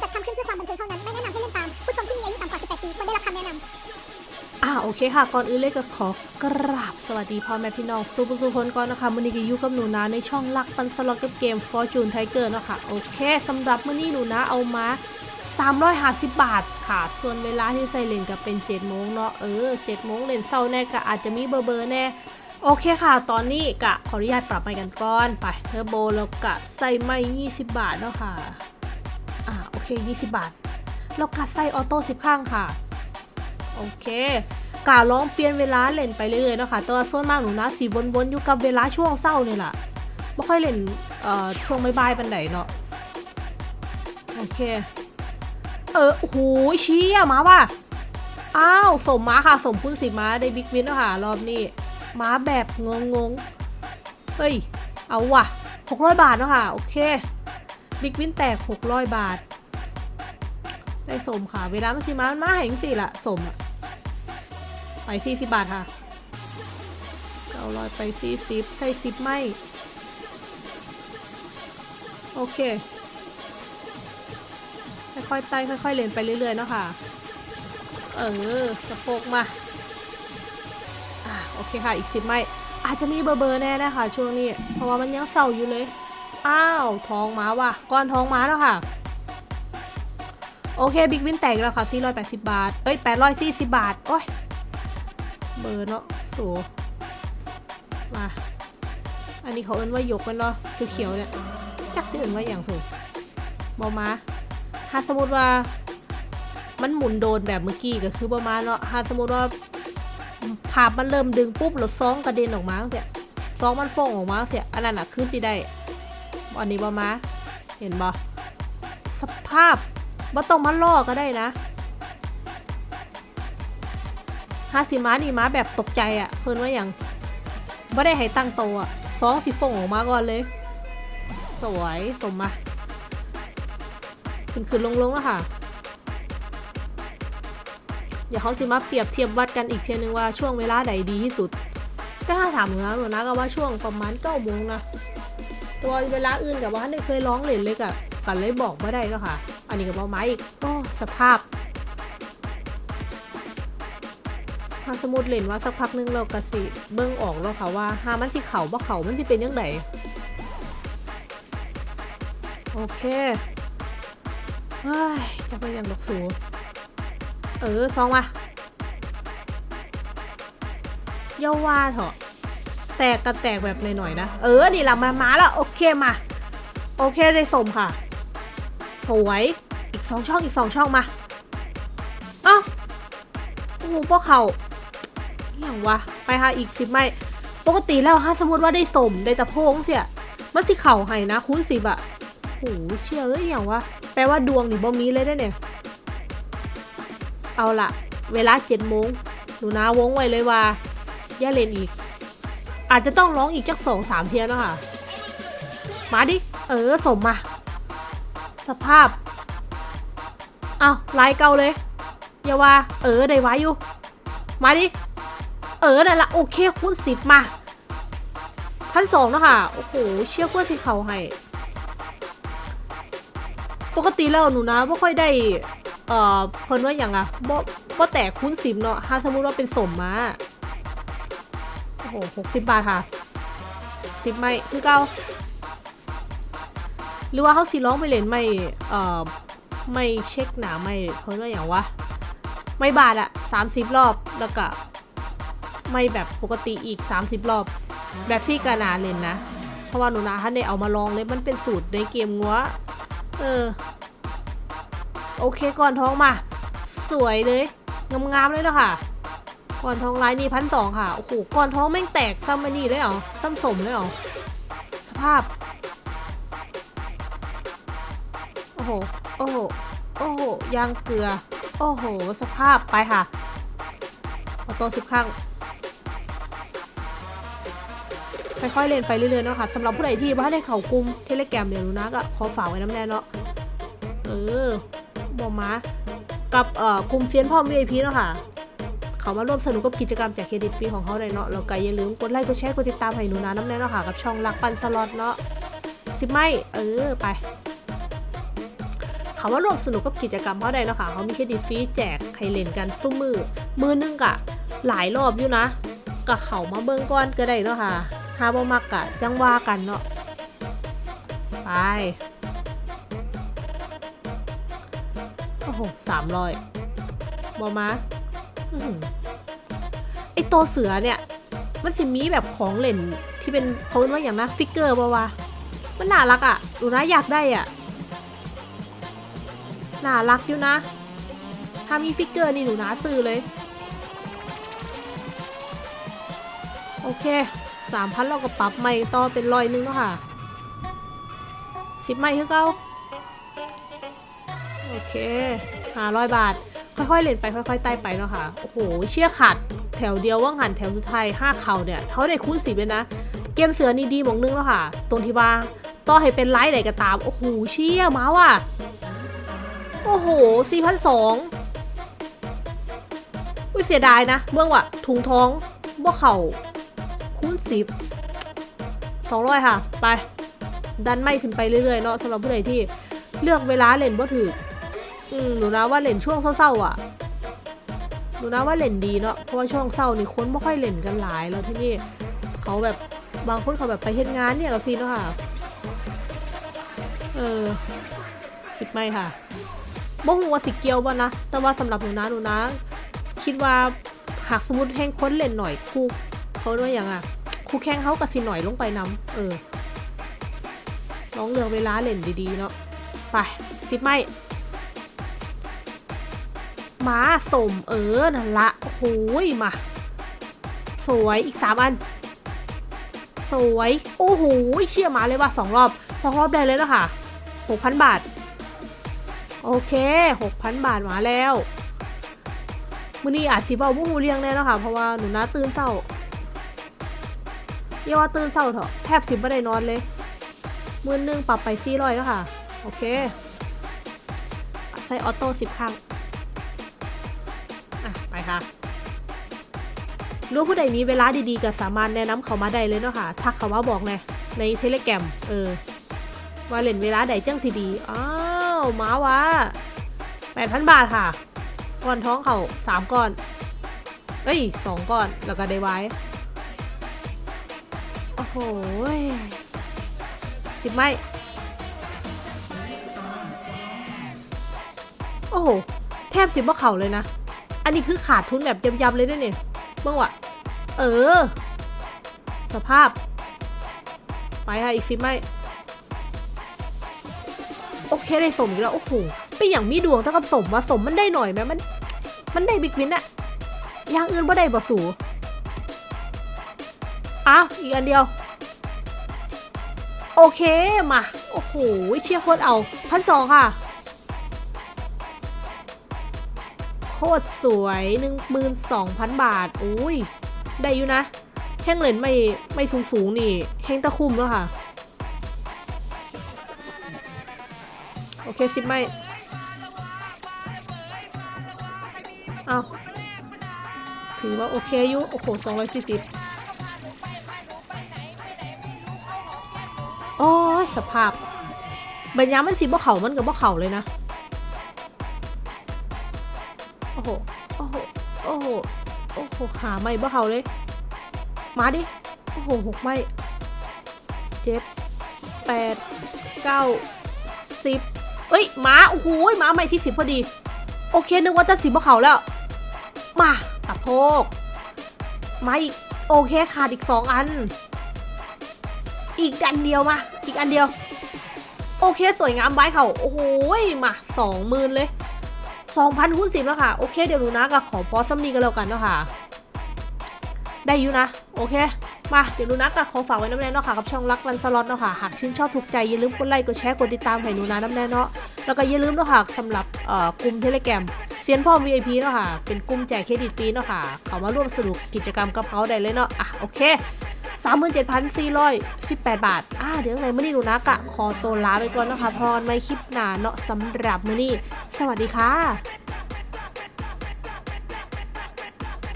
จัดทำขึ้นเพื่อความบันเทิงเท่านั้น ไม่แนะนำให้เล่นตาม ผู้ชมที่มีอายุต่ำกว่า 18 ปีควรได้รับคำแนะนำอ่าโอเคค่ะ ก่อนอื่นเลยก็ขอกราบสวัสดีพ่อแม่พี่น้องสุผู้สุคนก่อนนะคะมื้อนี้ก็อยู่กับหนูนาในช่องรักปั่นสล็อตกับเกม Fortune Tiger เนาะค่ะโอเคสำหรับมื้อนี้หนูนาเอามา350 บาทค่ะ ส่วนเวลาที่ใส่เล่นก็เป็น7โมงเนาะเออ7โมงเล่นเช้าแน่ก็อาจจะมีเบอร์เบอร์แน่โอเคค่ะ ตอนนี้กะขออนุญาตปรับไปกันก่อน ไปเทอร์โบแล้วกะใส่ไม่ 20 บาทเนาะค่ะ อ่าโอเค 20 บาทแล้วกะใส่ออโต้10ข้างค่ะ โอเคกาลองเปลี่ยนเวลาเล่นไปเรื่อยๆเนาะค่ะแต่ว่าส่วนมากหนูนะสีวนๆอยู่กับเวลาช่วงเศร้านี่แหละไม่ค่อยเล่นเอ่อช่วงบ่ายปันไหนเนาะโอเค เออโอ้โหเชี้อะมาว่ะอ้าวสมมาค่ะ สมพึ่งสิมาได้บิ๊กวินแล้วค่ะ รอบนี้มาแบบงงๆเฮ้ย เอาว่ะ 600 บาทเนาะค่ะ โอเค บิ๊กวินแตก 600 บาท ได้สมค่ะ เวลามันสิมามันมาแห่งสิละสมไปสี่สิบบาทค่ะเก้าร้อยไปสี่สิบใส่สิบไม่ โอเค ค่อยๆไต่ค่อยๆเล่นไปเรื่อยๆเนาะค่ะ เออสะโพกมาอ่าโอเคค่ะอีกสิบไม่ อาจจะมีเบอร์เบอร์แน่นะคะช่วงนี้ เพราะว่ามันยังเศร้าอยู่เลย อ้าวท้องม้าว่ะ ก้อนท้องม้าแล้วค่ะ โอเคบิ๊กวินแตกแล้วค่ะ480 บาท เอ้ย 840 บาท โอ้ย เบอร์เนาะสูมา อันนี้เขาเอิ้นว่ายกกันเนาะเขียวๆเนี่ย จักสิเอิ้นว่าอย่างสูบอมาถ้าสมมติว่า มันหมุนโดนแบบเมื่อกี้ก็คือบอมาเนาะถ้าสมมติว่าภาพมันเริ่มดึงปุ๊บแล้วซองกระเด็นออกมาเสียซองมันฟองออกมาเสียอันนั้นอะคือสิได้อันนี้บอมา เห็นบอสภาพ บ่ต้องมาล่อก็ได้นะฮาสิมานี่มาแบบตกใจอะ่ะ เพิ่นว่าอย่างบ่ได้ให้ตั้งโตอะ่ะสองสิฟงออกมาก่อนเลย สวยสมมาขึ้นขึ้นลงลงแล้วค่ะเดี๋ยวเขาสิมาเปรียบเทียบวัดกันอีกเทียนึงว่าช่วงเวลาใดดีที่สุดก็ถ้าถามหนูนะหนูนะก็ว่าช่วงประมาณเก้าโมงนะตัวเวลาอื่นกับว่าได้เคยร้องเล่นเลยกับกันเลยบอกไม่ได้ก็ค่ะ อันนี้กับเบาไม้อีกก็สภาพถ้าสมมติเล่นว่าสักพักนึงเรากระสิเบิ้งออกแล้วค่ะว่าหามันที่เขาบ่เขามันที่เป็นยังไงโอเคเฮ้ยจะไปยังดอกสูเออซองมาเยาว่าเถอะแตกกันแตกแบบหน่อยๆนะ เออ นี่ละมา มาแล้ว โอเคมา โอเคได้สมค่ะ สวย อีกสองช่องอีกสองช่องมาเอ้าโอ้โหพวกเขาอย่างวะ ไปค่ะอีกสิบไม่ปกติแล้วฮะสมมติว่าได้สมได้ตะโพงเสียมันสิเข่าให้นะคูณสิบอะโอ้หเชื่อเอ้ยอย่างวะ แปลว่าดวงหนี่บ่มีเลยได้เนี่ย เอาละเวลาเจ็ดโมงหนูนาวงไว้เลยว่าอย่าเล่นอีก อาจจะต้องร้องอีกจักสองสามเทียนแล้วค่ะ มาดิ เออสมมา สภาพเอาลายเก่าเลยอย่าว่า เออได้ไว้อยู่ มาดิ เออนั่นละโอเคคูณสิบมาพันสองแล้วค่ะ โอ้โห เชี่ยเพื่อนสิเขาให้ปกติแล้วหนูนะไม่ค่อยได้ เอ่อ เพิ่นว่าอย่างอะบ่บ่แตกคูณสิบเนาะถ้าสมมติว่าเป็นสมมาโอ้โหหกสิบบาทค่ะสิบไม่คือเก้า หรือว่าเขาสีร้องไปเล่นไม่เอ่อไม่เช็คหนาไม่เขาเรียกอย่างวะไม่บาทอะสามสิบรอบแล้วก็ไม่แบบปกติอีกสามสิบรอบ แบบที่กานาเล่นนะ เพราะว่าหนูนาท่านได้เอามาลองเลยมันเป็นสูตรในเกมงัวเออ โอเคก่อนท้องมา สวยเลยงามๆเลยเนาะค่ะ ก่อนท้องลายนี่พันสองค่ะ โอ้โหก่อนท้องแม่งแตกซ้ำมานี่เลยเหรอซ้ำสมเลยเหรอสภาพ โอ้โห โอ้โห โอ้โห ยางเกลือ โอ้โห สภาพไปค่ะเอาตัวสิบครั้งค่อยๆเล่นไปเรื่อยๆเนาะค่ะสำหรับผู้ใดที่ว่าได้เข่ากลุ่มเทเลแกรมเดี๋ยวรู้นะก็ขอฝากไว้น้ำแน่เนาะเออบอกมากับเอ่อกลุ่มเซียนพ่อม VIP เนาะค่ะ เขามาร่วมสนุกกับกิจกรรมแจกเครดิตฟรีของเขาเลยเนาะแล้วก็อย่าลืมกดไลค์กดแชร์กดติดตามให้หนูนานำแน่เนาะค่ะกับช่องรักปั่นสล็อตเนาะสิบไม่เออไป คำว่าร่วมสนุกกับกิจกรรมเขาได้เนาะค่ะเขามีเครดิตฟรีแจกให้เล่นกันซุมื้อ มื้อนึงกะหลายรอบอยู่นะกะเขามาเบิ่งก่อนก็ได้เนาะค่ะถ้าบ่มักกะจังว่ากันเนาะไปโอ้โหสามร้อยบอมาไอตัวเสือเนี่ย มันสิมีแบบของเล่นที่เป็นเขาเรียกว่าหยังนะ figure ปะวะมันน่ารักอะ่ะดูนะอยากได้อะ่ะ น่ารักอยู่นะ ถ้ามี figure นี่หนูนาซื้อเลย โอเคสามพันเราก็ปรับใหม่ต่อเป็นร้อยหนึงแล้วค่ะสิบใหม่คือเก้าโอเคห้าร้อยบาท ค่อยๆเล่นไปค่อยๆไต่ไปเนาะค่ะ โอ้โห เชี่ยขาดแถวเดียวว่างหันแถวสุดท้ายห้าเข่าเนี่ยเขาได้คูณสิบเลยนะ เกมเสือนี่ดีมองนึงแล้วค่ะ ตรงที่ว่าต่อให้เป็นไลท์ไหนก็ตาม โอ้โห เชี่ยมาว่ะ โอ้โหสี่พันสองอุ้ยเสียดายนะ เบื้องว่ะถุงท้องบ่เข่าคูณสิบสองร้อยค่ะ ไป ดันไม่ขึ้นไปเรื่อยๆเนาะสำหรับผู้ใดที่เลือกเวลาเล่นบ่ถืออืมหนูนะว่าเล่นช่วงเศร้าๆอะหนูนะว่าเล่นดีเนาะเพราะว่าช่วงเศร้านี่คนไม่ค่อยเล่นกันหลายแล้วที่นี่เขาแบบบางคนเขาแบบไปเฮ็ดงานเนี่ยกับฟีนเนาะค่ะ เออคิดไม่ค่ะ บ่ฮู้ว่าสิเกี่ยวบ่นะ แต่ว่าสำหรับหนูนะหนูนะ คิดว่าหากสมมติแห้งค้นเล่นหน่อยคู่เขาด้วยอย่างอะคู่แข่งเขากับสิหน่อยลงไปนำเออลองเลือกเวลาเล่นดีๆเนาะไปสิบไม่มาสมเออนั่นละโอ้โหยมา สวยอีกสามอัน สวย โอ้โหเชี่ยมาเลยว่ะสองรอบสองรอบได้เลยแล้วค่ะหกพันบาท โอเคหกพันบาทมาแล้วมื่อนี้อาจสิเบาบุ้งเรียงแน่เนาะค่ะ เพราะว่าหนูน้าตื่นเศร้าเยว่าตื่นเศร้าเถอะแทบสิบไม่ได้นอนเลยมื่อนึงปรับไปซี่ร้อยแล้วค่ะ โอเค ใส่ออโต้สิบครั้ง อะ ไปค่ะรู้ผู้ใดมีเวลาดีๆก็สามารถแนะนำเขามาได้เลยเนาะค่ะ ทักเขามาบอกเลยในเทเลแกรมเออว่าเล่นเวลาใดจังสีดีอ้าว มาวะแปดพันบาทค่ะก้อนท้องเขาสามก้อน เอ้ยสองก้อน แล้วก็ได้ไว้ โอ้โหยสิบไม่โอ้โห แทบสิบว่าเข่าเลยนะ อันนี้คือขาดทุนแบบยำๆเลยด้วยเนี่ยเมื่อวะเออ สภาพ ไปค่ะอีกสิบไม่ โอเคได้สมอีกแล้ว โอ้โหเป็นอย่างมีดวงเท่ากับสมว่าสมมันได้หน่อยไหมมัน มันได้บิ๊กวินอะอย่างอื่นบ่ได้บ่สูอ้าวอีกอันเดียว โอเคมา โอ้โหเชียร์โคตรเอาพันสองค่ะโคตรสวยหนึ่งหมื่นสองพันบาท อุ้ย ได้อยู่นะ แห้งเหรนไม่ไม่สูงสูงนี่ แห้งตะคุ่มแล้วค่ะ เคสิบไม่เอาถือว่าโอเคอยู่ โอ้โหสองร้อยสี่สิบโอ้ยสภาพบรรยามันสิบ่เข่ามันกับบ่เข่าเลยนะ โอ้โห โอ้โห โอ้โห โอ้โห หาไม่บ่เข่าเลย มาดิ โอ้โหหกไม่ เจ็ดแปดเก้าสิบ เอ้ยหมาโอ้โหหมาไม่ที่สิบพอดี โอเคนึกว่าจะสิบบ่เขาแล้ว มาตะโพกมาอีกโอเคขาดอีกสองอัน อีกอันเดียวมา อีกอันเดียว โอเคสวยงามไว้เขาโอ้โหมาสองหมื่นเลยสองพันคูณสิบแล้วค่ะ โอเคเดี๋ยวหนูนะก็ขอพอซัมนีกันแล้วกันเนาะค่ะ ได้อยู่นะ โอเค มาเดี๋ยวนูนะก็ขอฝากไว้น้ำแน่เนาะค่ะกับช่องรักรันสล็อตเนาะค่ะหากชื่นชอบถูกใจอย่าลืมกดไลค์กดแชร์กดติดตามให้หนูนะน้ำแน่เนาะแล้วก็อย่าลืมเนาะค่ะสำหรับกลุ่มเทเลแกรมเซียนพ่อ VIP เนาะค่ะเป็นกลุ่มแจกเครดิตฟรีเนาะค่ะเขามาร่วมสนุกกิจกรรมกับเขาได้เลยเนาะอะโอเค37,418 บาท อ่า เดี๋ยวยังไงมื่อนี้หนูนะกะขอตัวลาไปก่อนนะคะพรในคลิปหน้าเนาะสำหรับมื่อนี้ สวัสดีค่ะ